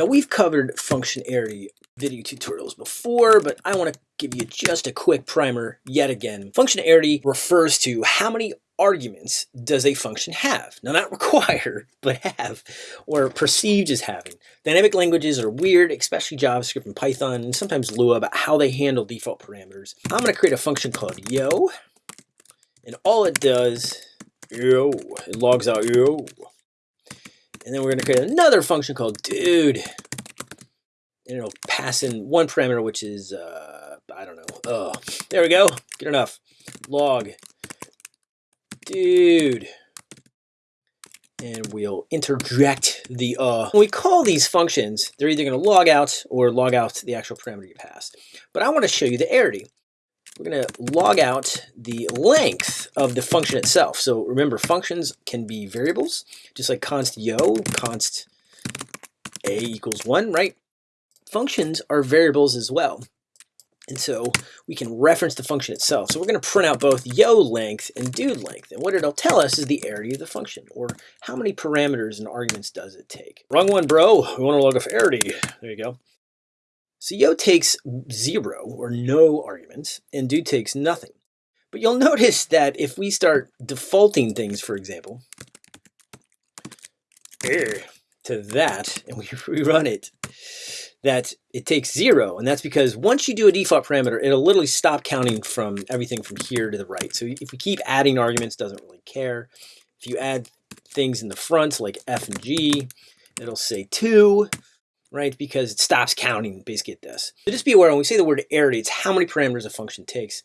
Now we've covered function arity video tutorials before, but I want to give you just a quick primer yet again. Function arity refers to how many arguments does a function have? Now not require, but have, or perceived as having. Dynamic languages are weird, especially JavaScript and Python, and sometimes Lua about how they handle default parameters. I'm going to create a function called yo, and all it does, yo, it logs out yo. And then we're going to create another function called dude, and it'll pass in one parameter, which is, uh, I don't know. Oh, there we go. Good enough. Log. Dude. And we'll interject the uh. When we call these functions, they're either going to log out or log out the actual parameter you passed. But I want to show you the arity. We're going to log out the length of the function itself. So remember, functions can be variables, just like const yo, const a equals 1, right? functions are variables as well. And so we can reference the function itself. So we're going to print out both yo length and dude length. And what it'll tell us is the arity of the function, or how many parameters and arguments does it take. Wrong one, bro. We want to log off arity. There you go. So yo takes zero, or no arguments, and do takes nothing. But you'll notice that if we start defaulting things, for example, er, to that, and we rerun it, that it takes zero. And that's because once you do a default parameter, it'll literally stop counting from everything from here to the right. So if we keep adding arguments, doesn't really care. If you add things in the front like F and G, it'll say two, right? Because it stops counting basically this. So just be aware when we say the word arity, it's how many parameters a function takes.